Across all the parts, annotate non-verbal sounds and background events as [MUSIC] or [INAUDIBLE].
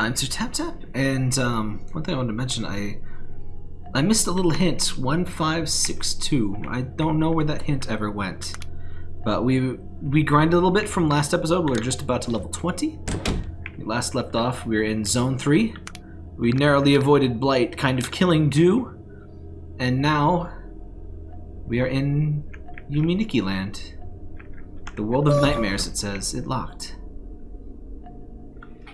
I'm Sir Tap Tap, and um, one thing I wanted to mention, I I missed a little hint, 1562. I don't know where that hint ever went. But we we grinded a little bit from last episode. We are just about to level 20. We last left off, we were in Zone 3. We narrowly avoided Blight kind of killing Dew. And now we are in Yume Nikki Land. The world of nightmares, it says. It locked.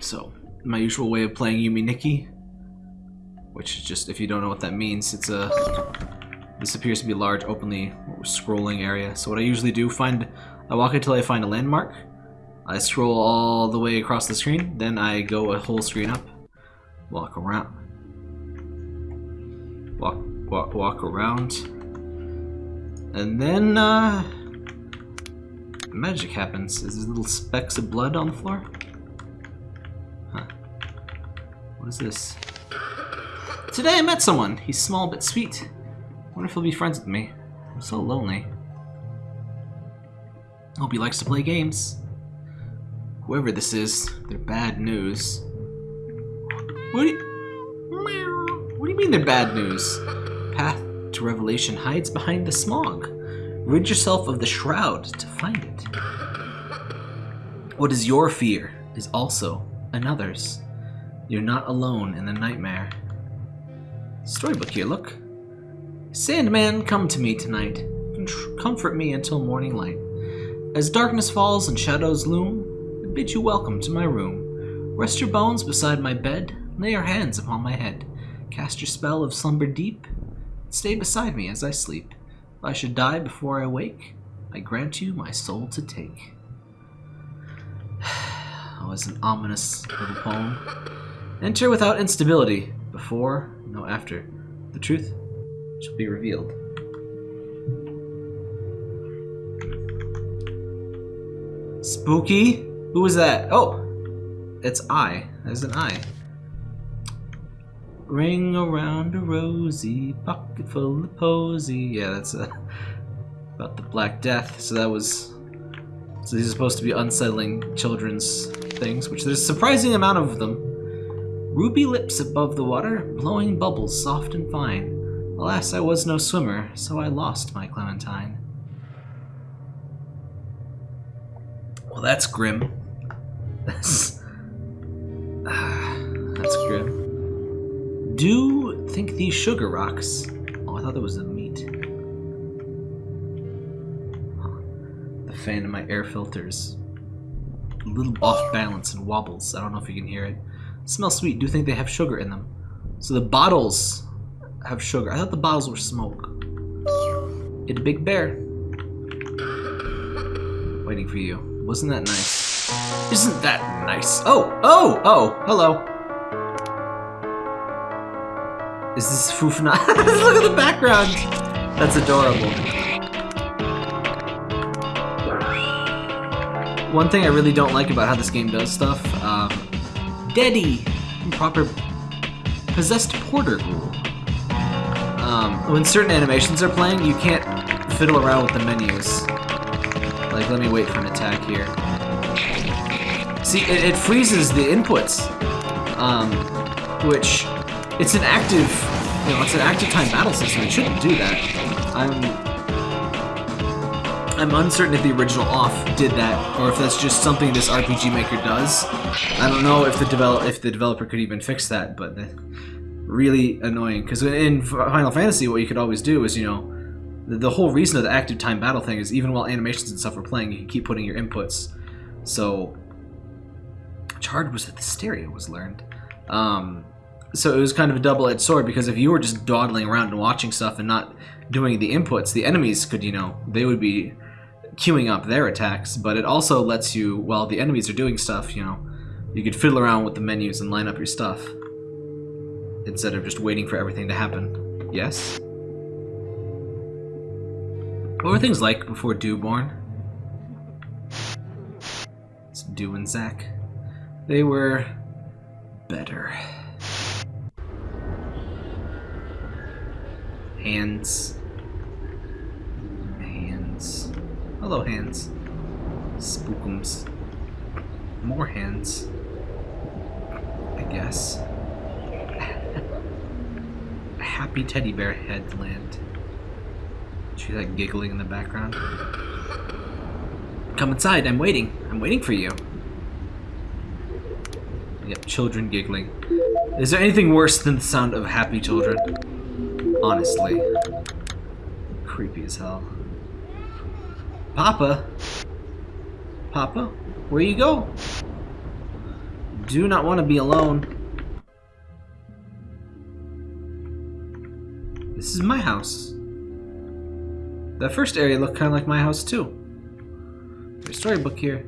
So, my usual way of playing Yume Nikki. which is just, if you don't know what that means, it's a... This appears to be a large, openly scrolling area. So what I usually do, find... I walk until I find a landmark. I scroll all the way across the screen, then I go a whole screen up. Walk around. Walk, walk, walk around. And then, uh... Magic happens. Is there little specks of blood on the floor? What is this? Today I met someone. He's small but sweet. Wonder if he'll be friends with me. I'm so lonely. Hope he likes to play games. Whoever this is, they're bad news. What do you... What do you mean they're bad news? Path to revelation hides behind the smog. Rid yourself of the shroud to find it. What is your fear is also another's. You're not alone in the nightmare. Storybook here, look. Sandman, come to me tonight. Comfort me until morning light. As darkness falls and shadows loom, I bid you welcome to my room. Rest your bones beside my bed, lay your hands upon my head. Cast your spell of slumber deep, stay beside me as I sleep. If I should die before I wake, I grant you my soul to take. [SIGHS] Oh, it's an ominous little poem. Enter without instability. Before, no after. The truth shall be revealed. Spooky? Who was that? Oh! It's I. There's an I. Ring around a rosy, pocket full of posy. Yeah, that's uh, about the Black Death. So that was... So these are supposed to be unsettling children's things, which there's a surprising amount of them. Ruby lips above the water, blowing bubbles soft and fine. Alas, I was no swimmer, so I lost my Clementine. Well, that's grim. That's... Ah, that's grim. Do think these sugar rocks... Oh, I thought that was the meat. The fan in my air filters. A little off balance and wobbles. I don't know if you can hear it. Smell sweet. Do you think they have sugar in them. So the bottles have sugar. I thought the bottles were smoke. It's a big bear. Waiting for you. Wasn't that nice? Isn't that nice? Oh! Oh! Oh! Hello. Is this Fufna? [LAUGHS] Look at the background! That's adorable. One thing I really don't like about how this game does stuff, um, Daddy! Proper possessed porter rule. Um, when certain animations are playing, you can't fiddle around with the menus. Like, let me wait for an attack here. See, it, it freezes the inputs, um, which, it's an active, you know, it's an active time battle system. It shouldn't do that. I'm I'm uncertain if the original off did that, or if that's just something this RPG Maker does. I don't know if the develop if the developer could even fix that, but really annoying. Because in Final Fantasy, what you could always do is, you know, the, whole reason of the active time battle thing is even while animations and stuff are playing, you can keep putting your inputs. So, Charred was that the stereo was learned. Um, so it was kind of a double-edged sword because if you were just dawdling around and watching stuff and not doing the inputs, the enemies could, you know, they would be queuing up their attacks, but it also lets you, while the enemies are doing stuff, you know, you could fiddle around with the menus and line up your stuff. Instead of just waiting for everything to happen. Yes? What were things like before Dewborn? It's Dew and Zack. They were better. Hands. Hello, hands. Spookums. More hands. I guess. [LAUGHS] Happy teddy bear head land. She's like giggling in the background. Come inside, I'm waiting. I'm waiting for you. Yep, children giggling. Is there anything worse than the sound of happy children? Honestly. Creepy as hell. Papa? Papa? Where you go? Do not want to be alone. This is my house. That first area looked kind of like my house too. There's a storybook here.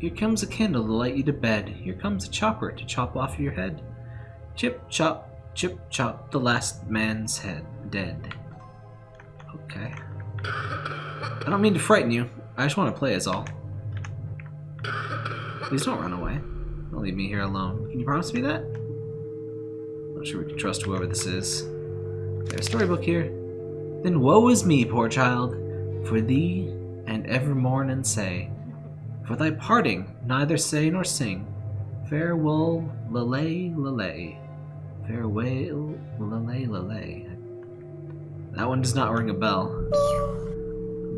Here comes a candle to light you to bed. Here comes a chopper to chop off your head. Chip chop, chip chop, the last man's head dead. Okay. I don't mean to frighten you. I just want to play is all. Please don't run away. Don't leave me here alone. Can you promise me that? I'm not sure we can trust whoever this is. There's a storybook here. Then woe is me, poor child, for thee and ever mourn and say, For thy parting neither say nor sing, Farewell, lele, lele, farewell, lele, lele. That one does not ring a bell.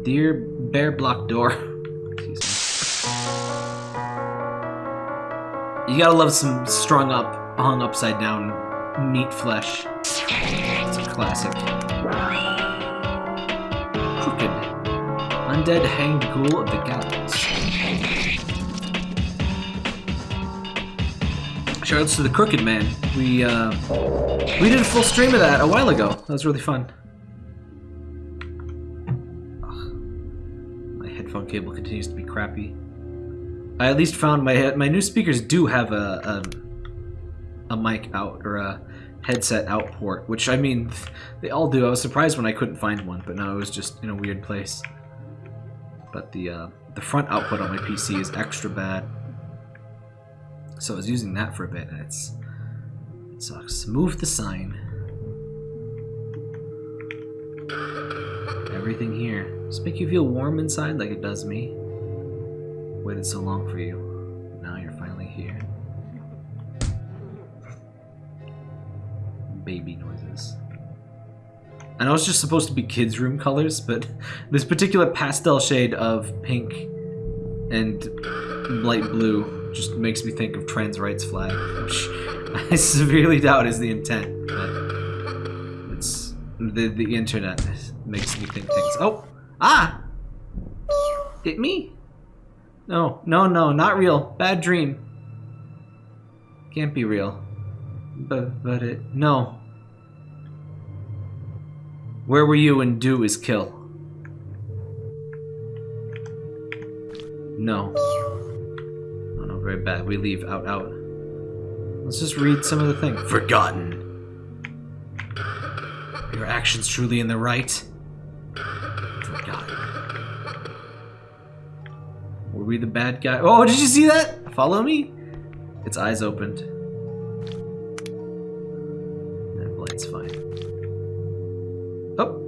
Dear bear block door. You gotta love some strung up, hung upside down meat flesh. It's a classic. Crooked. Undead hanged ghoul of the gallows. Shoutouts to the Crooked Man. We uh, we did a full stream of that a while ago. That was really fun. Cable continues to be crappy. I at least found my. My new speakers do have a, a a mic out or a headset out port, which I mean, they all do. I was surprised when I couldn't find one, but no, it was just in a weird place. But the uh, the front output on my PC is extra bad, so I was using that for a bit, and it's it sucks. Move the sign. Everything here. Just make you feel warm inside like it does me. Waited so long for you. Now you're finally here. Baby noises. I know it's just supposed to be kids' room colors, but [LAUGHS] this particular pastel shade of pink and light blue just makes me think of trans rights flag, which [LAUGHS] I severely doubt is the intent, but the the internet makes me think things. Oh, ah, hit me. No, no, no, not real. Bad dream. Can't be real. But, but it, no. Where were you when do is kill? No. Oh no, very bad. We leave out, out. Let's just read some of the things. Forgotten. Your actions truly in the right? Oh, Forgotten. Were we the bad guy? Oh, did you see that? Follow me? Its eyes opened. That blight's fine. Oh.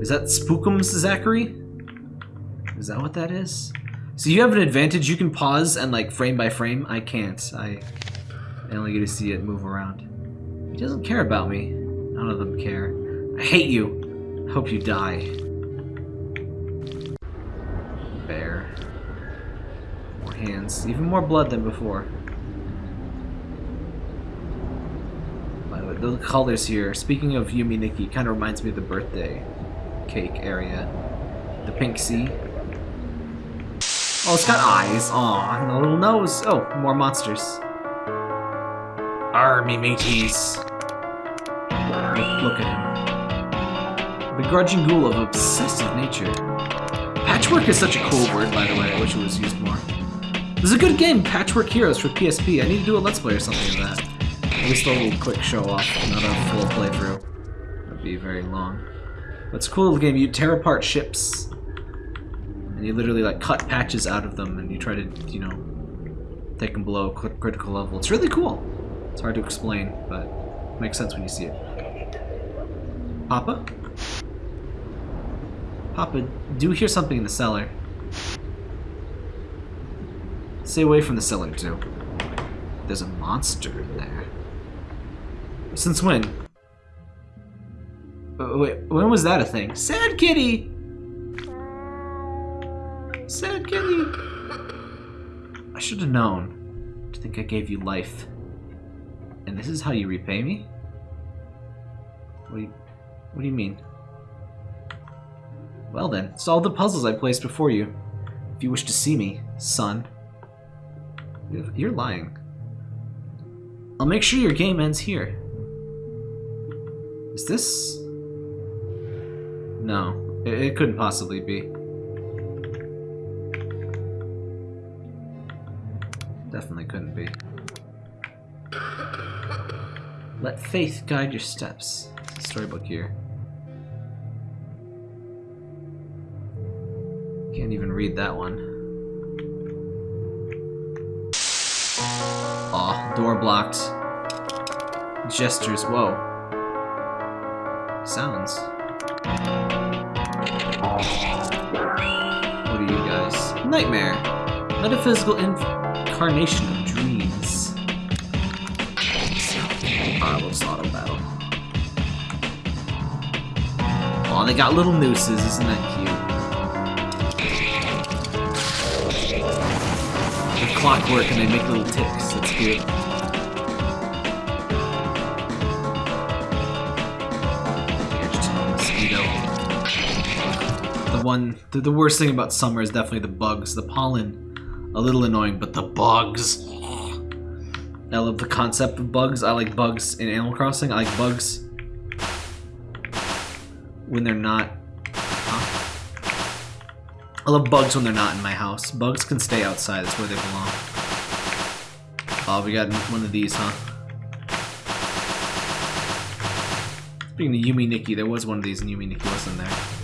Is that Spookums Zachary? Is that what that is? So you have an advantage. You can pause and like frame by frame. I can't. I, I only get to see it move around. He doesn't care about me. None of them care. I hate you. Hope you die. Bear. More hands. Even more blood than before. By the way, the colors here, speaking of Yume Nikki, kind of reminds me of the birthday cake area. The pink sea. Oh, it's got eyes. Aw, and a little nose. Oh, more monsters. Army mateys. Look, look at him. Begrudging ghoul of obsessive nature. Patchwork is such a cool word, by the way. I wish it was used more. This is a good game, Patchwork Heroes for PSP. I need to do a Let's Play or something of that. At least a little quick show off, not a full playthrough. That'd be very long. But a cool little game. You tear apart ships. And you literally like cut patches out of them and you try to, you know, take them below critical level. It's really cool. It's hard to explain, but it makes sense when you see it. Papa? Papa, do you hear something in the cellar? Stay away from the cellar, too. there's a monster in there. Since when? Uh, wait, when was that a thing? Sad kitty! Sad kitty! I should have known to think I gave you life. And this is how you repay me? What you, what do you mean? Well then, solve the puzzles I placed before you. If you wish to see me, son. You're lying. I'll make sure your game ends here. Is this... No, it, it couldn't possibly be. Definitely couldn't be. Let faith guide your steps. Storybook here. Read that one. Aw, door blocked. Gestures, whoa. Sounds. What are you guys? Nightmare. Metaphysical incarnation of dreams. Ah, let's auto battle. Aw, they got little nooses, isn't that cute? Clockwork and they make little ticks. That's mosquito. The one, the, the worst thing about summer is definitely the bugs. The pollen, a little annoying, but the bugs. I love the concept of bugs. I like bugs in Animal Crossing. I like bugs when they're not I love bugs when they're not in my house. Bugs can stay outside, that's where they belong. Oh, we got one of these, huh? Speaking of Yume Nikki, there was one of these and Yume Nikki wasn't there.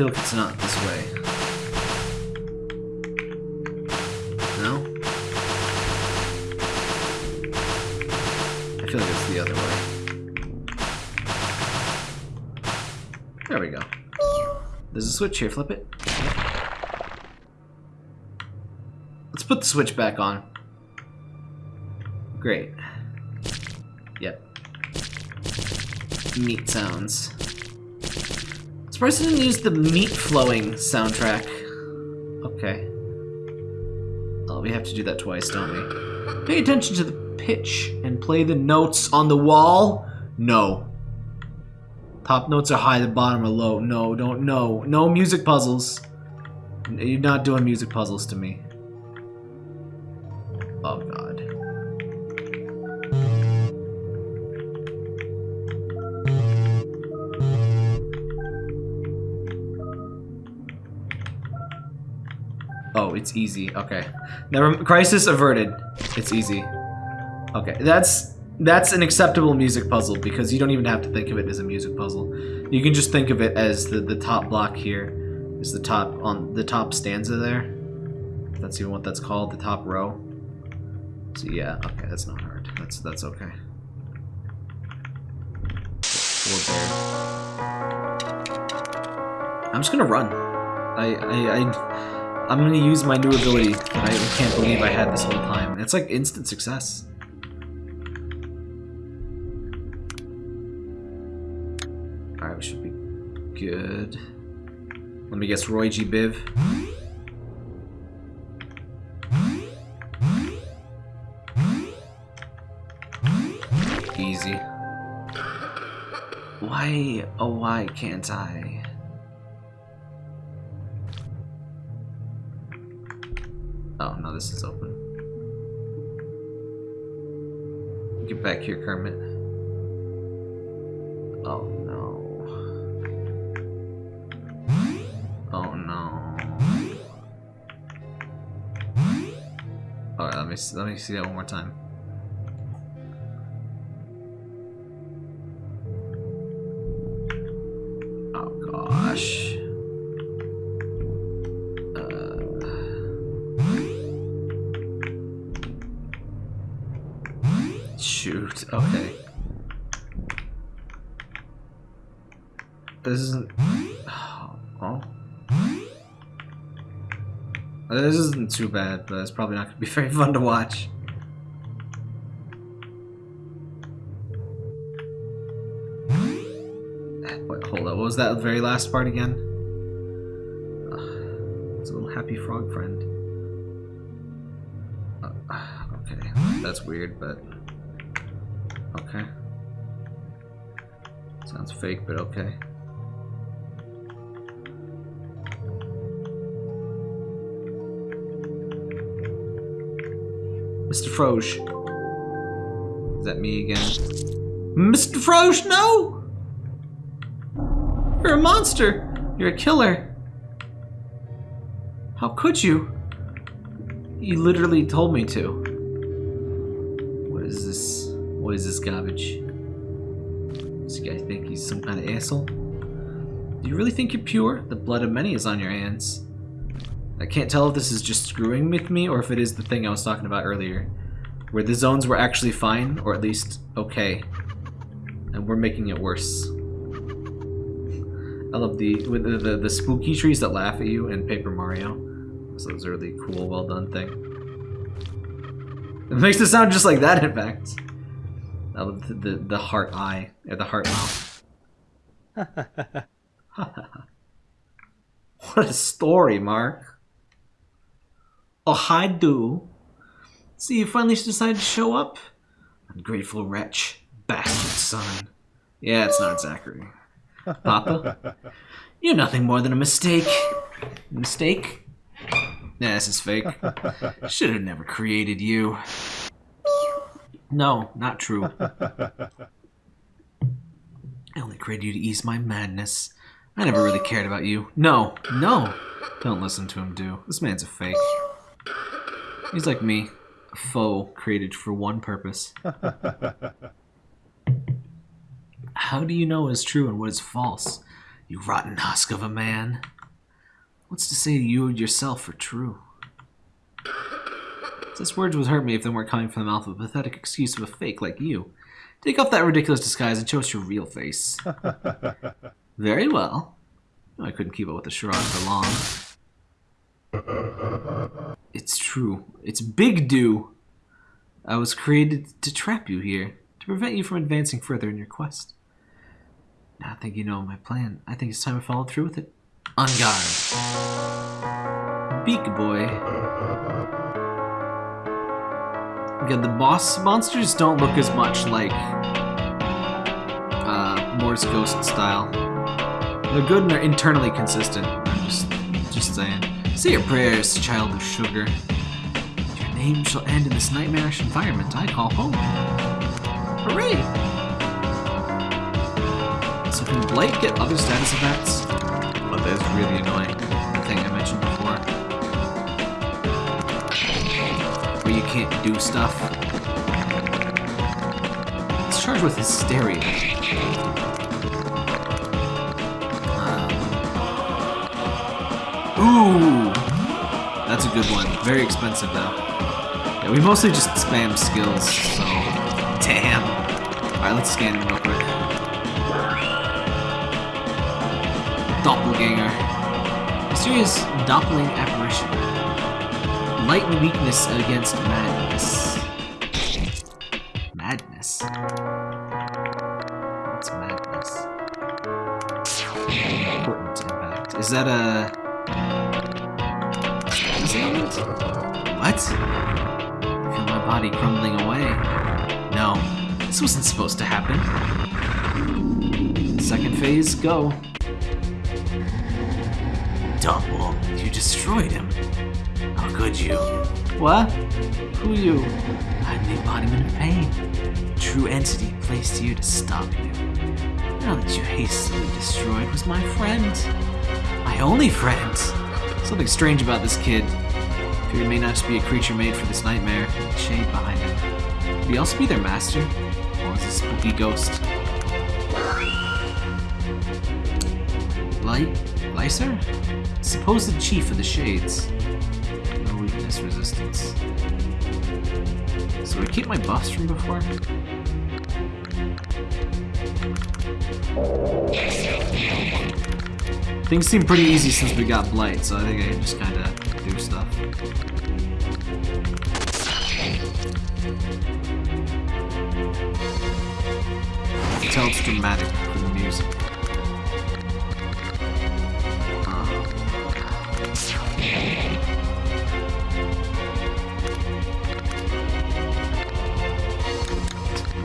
Feel like it's not this way. No? I feel like it's the other way. There we go. There's a switch here, flip it. Let's put the switch back on. Great. Yep. Meat sounds. Surprised I didn't use the meat flowing soundtrack. Okay. Oh, we have to do that twice, don't we? Pay attention to the pitch and play the notes on the wall? No. Top notes are high, the bottom are low. No, don't, no. No music puzzles. You're not doing music puzzles to me. It's easy. Okay. Never crisis averted. It's easy. Okay. That's that's an acceptable music puzzle because you don't even have to think of it as a music puzzle. You can just think of it as the the top block here is the top on the top stanza there. That's even what that's called, the top row. So yeah, okay, that's not hard. That's that's okay. I'm just gonna run. I I, I I'm gonna use my new ability I can't believe I had this whole time. It's like instant success. Alright, we should be good. Let me guess, Roy G. Biv. Easy. Why, oh why can't I? Oh, no, this is open. Get back here, Kermit. Oh, no. Oh, no. Alright, let me, let me see that one more time. Shoot, okay. This isn't... Oh. This isn't too bad, but it's probably not going to be [LAUGHS] very fun to watch. Wait, hold up. What was that very last part again? it's a little happy frog friend. Uh, okay, that's weird, but... fake, but okay. Mr. Froge. Is that me again? Mr. Froge, no! You're a monster! You're a killer! How could you? You literally told me to. What is this? What is this garbage? Guy think he's some kind of asshole? Do you really think you're pure? The blood of many is on your hands. I can't tell if this is just screwing with me or if it is the thing I was talking about earlier. Where the zones were actually fine, or at least okay. And we're making it worse. I love the, the, the, the spooky trees that laugh at you in Paper Mario. So it's a really cool, well done thing. It makes it sound just like that, in fact. I love the, the, the heart eye, or the heart mouth. [LAUGHS] what a story, Mark. Oh, hi, do. See, you finally decided to show up? Ungrateful wretch. Bastard son. Yeah, it's not Zachary. Papa? [LAUGHS] You're nothing more than a mistake. Mistake? Nah, this is fake. [LAUGHS] Should have never created you. No, not true. [LAUGHS] I only created you to ease my madness. I never really cared about you. No, no. Don't listen to him, do. This man's a fake. He's like me, a foe created for one purpose. [LAUGHS] How do you know what is true and what is false? You rotten husk of a man. What's to say you yourself are true? Such words would hurt me if they weren't coming from the mouth of a pathetic excuse of a fake like you. Take off that ridiculous disguise and show us your real face. [LAUGHS] Very well. Oh, I couldn't keep up with the charade for long. It's true. It's Big Do. I was created to trap you here, to prevent you from advancing further in your quest. Now I think you know my plan. I think it's time to follow through with it. On guard. Beak Boy. Again, the boss monsters don't look as much like uh, Morse Ghost style. They're good and they're internally consistent. I'm just, just saying. Say your prayers, child of sugar. Your name shall end in this nightmarish environment I call home. Hooray! So can Blake get other status effects? Well, that is really annoying. Where you can't do stuff. It's charged with hysteria. Um, ooh! That's a good one. Very expensive, though. Yeah, we mostly just spam skills, so... Damn! Alright, let's scan him real quick. Doppelganger. Mysterious doppling apparition. Light and weakness against madness. Madness? What's madness? Important impact. Is that a... What? I feel my body crumbling away. No, this wasn't supposed to happen. Second phase, go. Double, you destroyed him. How could you? What? Who you? I'm the embodiment of pain. True entity placed here to stop you. Now that you hastily destroyed was my friend. My only friend. Something strange about this kid. Fear may not just be a creature made for this nightmare, the shade behind him. Could he also be their master? Or is a spooky ghost? Light? Lyser? Supposed chief of the Shades. No weakness resistance. So we keep my buffs from before? Things seem pretty easy since we got Blight, so I think I can just kind of do stuff. Tell it's dramatic for the music.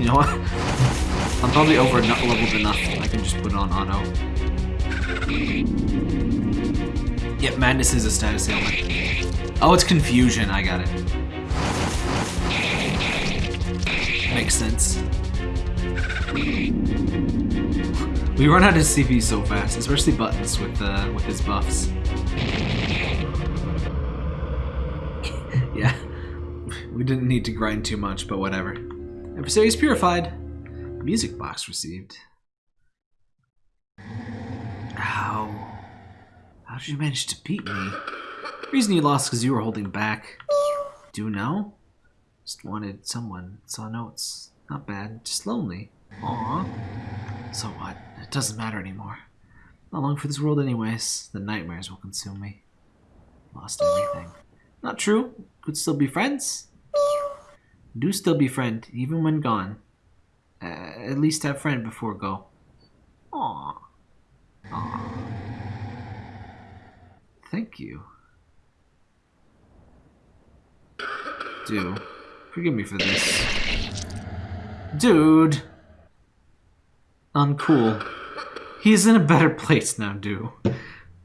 You know what? I'm probably over leveled enough. I can just put it on auto. Yep, Madness is a status ailment. Oh, it's Confusion. I got it. Makes sense. We run out of CP so fast, especially buttons with uh, with his buffs. [LAUGHS] yeah, we didn't need to grind too much, but whatever. Adversaries purified. Music box received. How? How did you manage to beat me? Reason you lost because you were holding back. Do you know? Just wanted someone. Saw notes. Not bad. Just lonely. Aww. So what? It doesn't matter anymore. Not long for this world anyways. The nightmares will consume me. Lost everything. Not true. Could still be friends. Do still be friend, even when gone. Uh, at least have friend before go. Aww. Aww. Thank you. Do. Forgive me for this. Dude! Uncool. He's in a better place now, Do.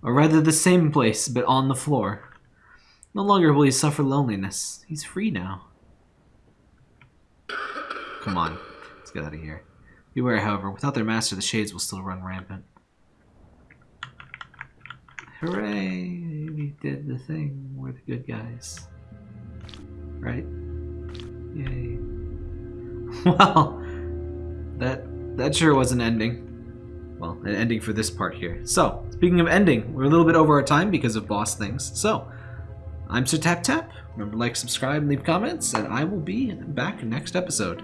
Or rather the same place, but on the floor. No longer will he suffer loneliness. He's free now. Come on. Let's get out of here. Beware, however, without their master, the shades will still run rampant. Hooray! We did the thing. We're the good guys. Right? Yay. [LAUGHS] Well, that that sure was an ending. Well, an ending for this part here. So, speaking of ending, we're a little bit over our time because of boss things. So, I'm Sir Tap Tap. Remember to like, subscribe, and leave comments, and I will be back next episode.